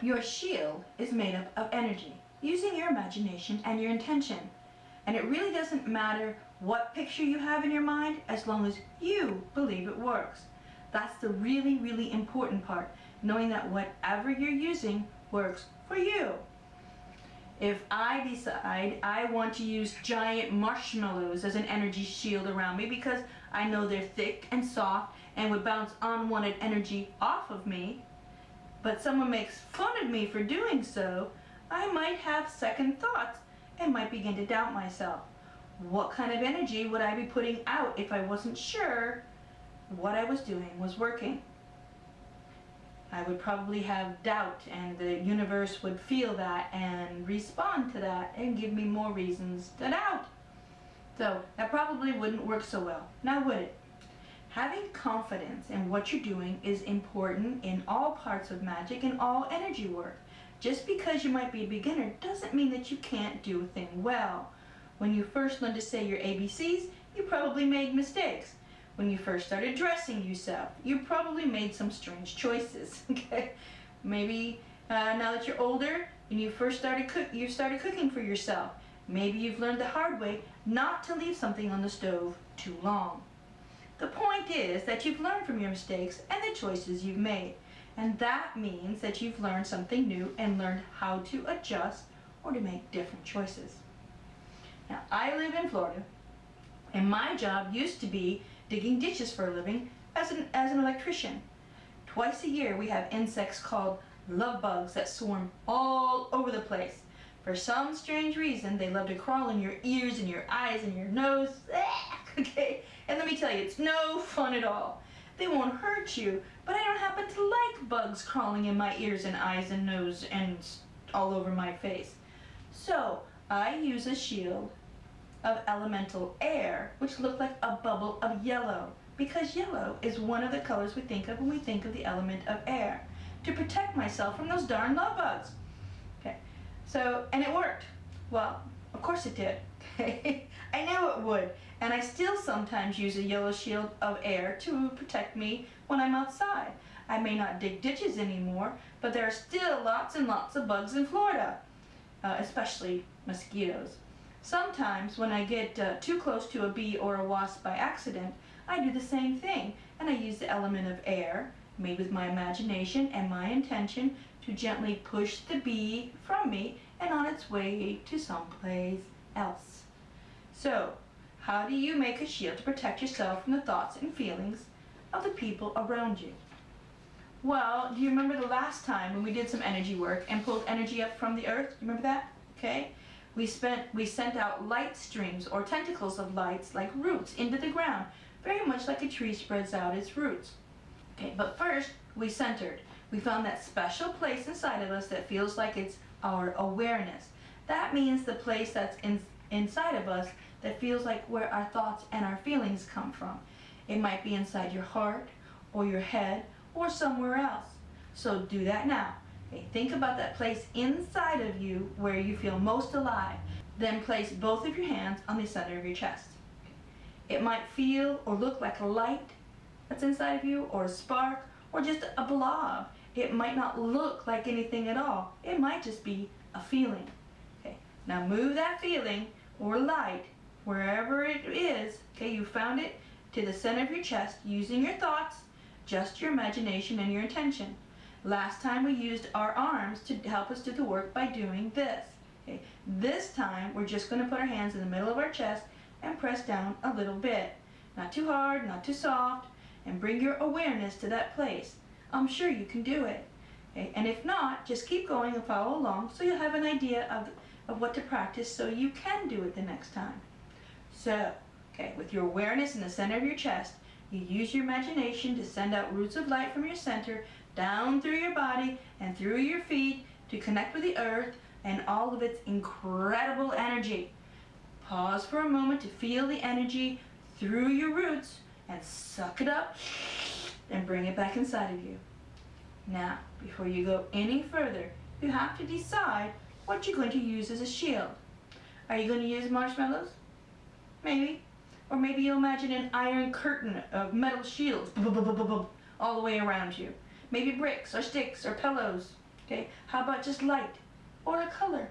Your shield is made up of energy, using your imagination and your intention. And it really doesn't matter what picture you have in your mind as long as you believe it works. That's the really, really important part, knowing that whatever you're using works for you. If I decide I want to use giant marshmallows as an energy shield around me because I know they're thick and soft and would bounce unwanted energy off of me, but someone makes fun of me for doing so, I might have second thoughts and might begin to doubt myself. What kind of energy would I be putting out if I wasn't sure what I was doing was working? I would probably have doubt and the universe would feel that and respond to that and give me more reasons to doubt. So that probably wouldn't work so well. Now would it? Having confidence in what you're doing is important in all parts of magic and all energy work. Just because you might be a beginner doesn't mean that you can't do a thing well. When you first learned to say your ABCs, you probably made mistakes. When you first started dressing yourself, you probably made some strange choices. Okay, maybe uh, now that you're older and you first started cook, you started cooking for yourself. Maybe you've learned the hard way not to leave something on the stove too long. The point is that you've learned from your mistakes and the choices you've made. And that means that you've learned something new and learned how to adjust or to make different choices. Now, I live in Florida, and my job used to be digging ditches for a living as an, as an electrician. Twice a year we have insects called love bugs that swarm all over the place. For some strange reason, they love to crawl in your ears and your eyes and your nose. okay, and let me tell you, it's no fun at all. They won't hurt you, but I don't happen to like bugs crawling in my ears and eyes and nose and all over my face. So I use a shield of elemental air, which look like a bubble of yellow, because yellow is one of the colors we think of when we think of the element of air, to protect myself from those darn love bugs. Okay, so, and it worked. Well, of course it did. I knew it would, and I still sometimes use a yellow shield of air to protect me when I'm outside. I may not dig ditches anymore, but there are still lots and lots of bugs in Florida, uh, especially mosquitoes. Sometimes when I get uh, too close to a bee or a wasp by accident, I do the same thing and I use the element of air, made with my imagination and my intention, to gently push the bee from me and on its way to someplace else. So, how do you make a shield to protect yourself from the thoughts and feelings of the people around you? Well, do you remember the last time when we did some energy work and pulled energy up from the earth? You remember that? Okay. We, spent, we sent out light streams or tentacles of lights like roots into the ground, very much like a tree spreads out its roots. Okay, but first we centered. We found that special place inside of us that feels like it's our awareness. That means the place that's in, inside of us that feels like where our thoughts and our feelings come from. It might be inside your heart or your head or somewhere else. So do that now. Okay, think about that place inside of you where you feel most alive. Then place both of your hands on the center of your chest. It might feel or look like a light that's inside of you or a spark or just a blob. It might not look like anything at all. It might just be a feeling. Okay, now move that feeling or light wherever it is, okay, you found it, to the center of your chest using your thoughts, just your imagination and your intention. Last time we used our arms to help us do the work by doing this. Okay. This time we're just going to put our hands in the middle of our chest and press down a little bit. Not too hard, not too soft, and bring your awareness to that place. I'm sure you can do it. Okay. And if not, just keep going and follow along so you'll have an idea of, of what to practice so you can do it the next time. So, okay, with your awareness in the center of your chest, you use your imagination to send out roots of light from your center down through your body and through your feet to connect with the earth and all of its incredible energy. Pause for a moment to feel the energy through your roots and suck it up and bring it back inside of you. Now, before you go any further, you have to decide what you're going to use as a shield. Are you going to use marshmallows? Maybe. Or maybe you'll imagine an iron curtain of metal shields all the way around you maybe bricks or sticks or pillows. Okay, how about just light or a color?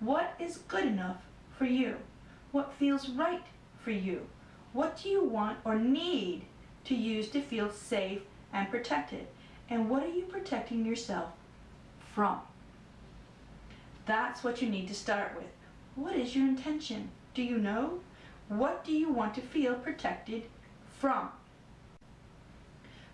What is good enough for you? What feels right for you? What do you want or need to use to feel safe and protected? And what are you protecting yourself from? That's what you need to start with. What is your intention? Do you know? What do you want to feel protected from?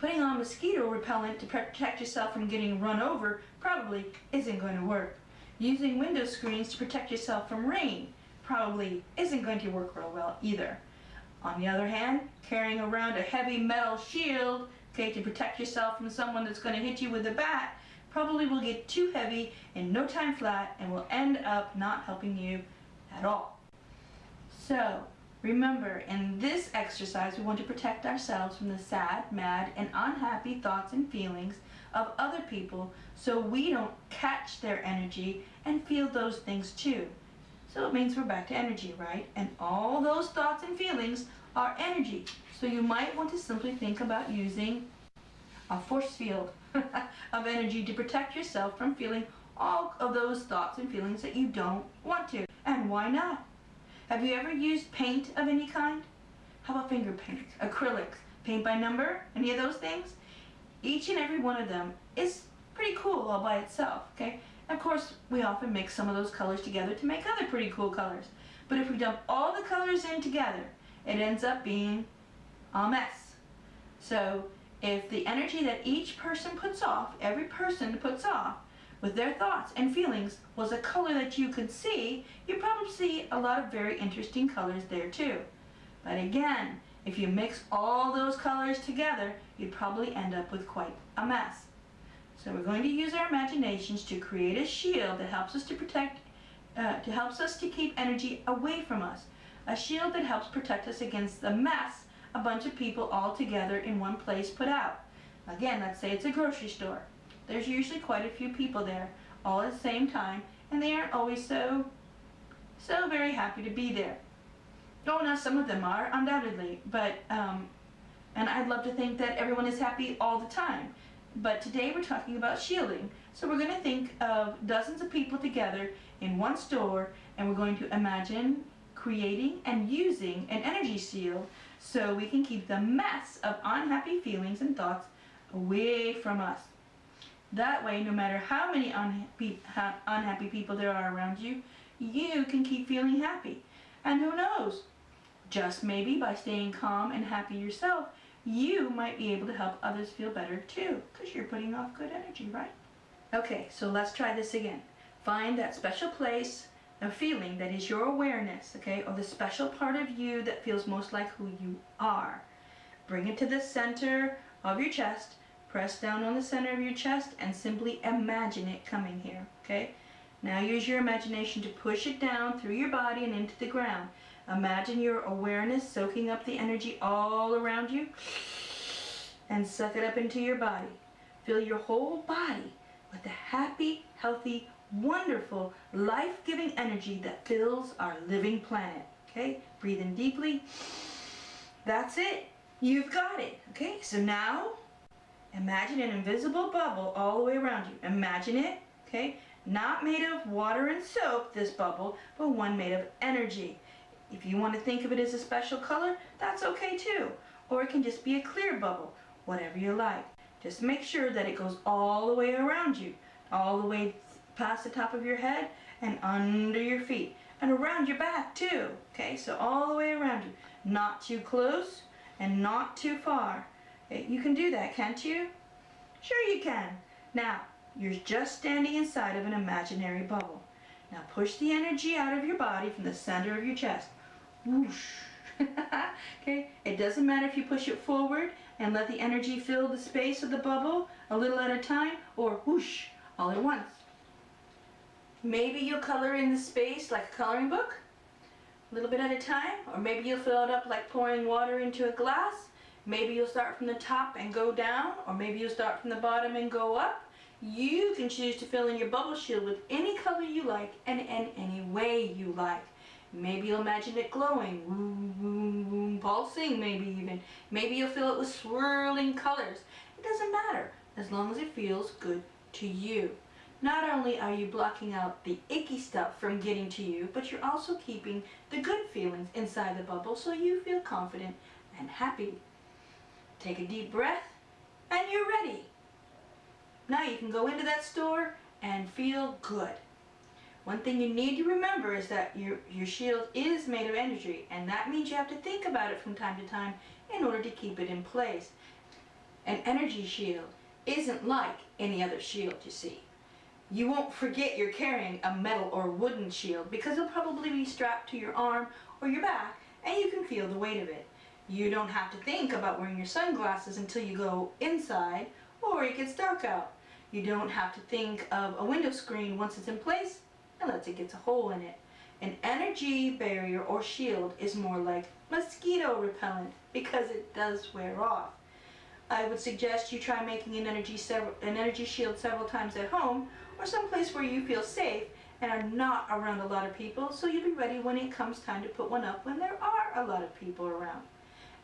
Putting on mosquito repellent to protect yourself from getting run over probably isn't going to work. Using window screens to protect yourself from rain probably isn't going to work real well either. On the other hand, carrying around a heavy metal shield okay, to protect yourself from someone that's going to hit you with a bat probably will get too heavy in no time flat and will end up not helping you at all. So, Remember, in this exercise, we want to protect ourselves from the sad, mad, and unhappy thoughts and feelings of other people so we don't catch their energy and feel those things too. So it means we're back to energy, right? And all those thoughts and feelings are energy. So you might want to simply think about using a force field of energy to protect yourself from feeling all of those thoughts and feelings that you don't want to. And why not? Have you ever used paint of any kind? How about finger paint, acrylics, paint by number, any of those things? Each and every one of them is pretty cool all by itself, okay? Of course, we often mix some of those colors together to make other pretty cool colors. But if we dump all the colors in together, it ends up being a mess. So if the energy that each person puts off, every person puts off, with their thoughts and feelings was a color that you could see, you probably see a lot of very interesting colors there too. But again, if you mix all those colors together, you'd probably end up with quite a mess. So we're going to use our imaginations to create a shield that helps us to protect, uh, to helps us to keep energy away from us. A shield that helps protect us against the mess a bunch of people all together in one place put out. Again, let's say it's a grocery store. There's usually quite a few people there all at the same time and they aren't always so, so very happy to be there. Oh, now some of them are, undoubtedly, but, um, and I'd love to think that everyone is happy all the time. But today we're talking about shielding. So we're going to think of dozens of people together in one store and we're going to imagine creating and using an energy shield so we can keep the mess of unhappy feelings and thoughts away from us. That way, no matter how many unhappy, people there are around you, you can keep feeling happy. And who knows, just maybe by staying calm and happy yourself, you might be able to help others feel better too, because you're putting off good energy, right? Okay, so let's try this again. Find that special place, a feeling that is your awareness, okay, or the special part of you that feels most like who you are. Bring it to the center of your chest Press down on the center of your chest and simply imagine it coming here, okay? Now use your imagination to push it down through your body and into the ground. Imagine your awareness soaking up the energy all around you and suck it up into your body. Fill your whole body with the happy, healthy, wonderful, life-giving energy that fills our living planet. Okay? Breathe in deeply. That's it. You've got it. Okay? So now Imagine an invisible bubble all the way around you. Imagine it, okay? Not made of water and soap, this bubble, but one made of energy. If you want to think of it as a special color, that's okay too. Or it can just be a clear bubble, whatever you like. Just make sure that it goes all the way around you, all the way past the top of your head and under your feet and around your back too. Okay, so all the way around you. Not too close and not too far. Eh, you can do that, can't you? Sure you can. Now, you're just standing inside of an imaginary bubble. Now push the energy out of your body from the center of your chest. Whoosh. okay, it doesn't matter if you push it forward and let the energy fill the space of the bubble a little at a time or whoosh, all at once. Maybe you'll color in the space like a coloring book, a little bit at a time, or maybe you'll fill it up like pouring water into a glass, Maybe you'll start from the top and go down, or maybe you'll start from the bottom and go up. You can choose to fill in your bubble shield with any color you like and in any way you like. Maybe you'll imagine it glowing, pulsing maybe even. Maybe you'll fill it with swirling colors. It doesn't matter as long as it feels good to you. Not only are you blocking out the icky stuff from getting to you, but you're also keeping the good feelings inside the bubble so you feel confident and happy. Take a deep breath and you're ready. Now you can go into that store and feel good. One thing you need to remember is that your, your shield is made of energy and that means you have to think about it from time to time in order to keep it in place. An energy shield isn't like any other shield you see. You won't forget you're carrying a metal or wooden shield because it'll probably be strapped to your arm or your back and you can feel the weight of it. You don't have to think about wearing your sunglasses until you go inside or it gets dark out. You don't have to think of a window screen once it's in place unless it gets a hole in it. An energy barrier or shield is more like mosquito repellent because it does wear off. I would suggest you try making an energy, an energy shield several times at home or someplace where you feel safe and are not around a lot of people so you'll be ready when it comes time to put one up when there are a lot of people around.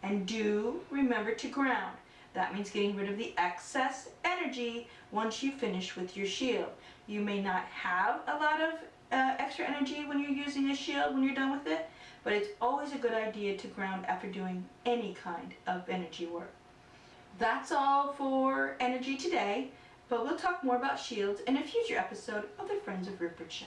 And do remember to ground. That means getting rid of the excess energy once you finish with your shield. You may not have a lot of uh, extra energy when you're using a shield when you're done with it, but it's always a good idea to ground after doing any kind of energy work. That's all for energy today, but we'll talk more about shields in a future episode of the Friends of Rupert show.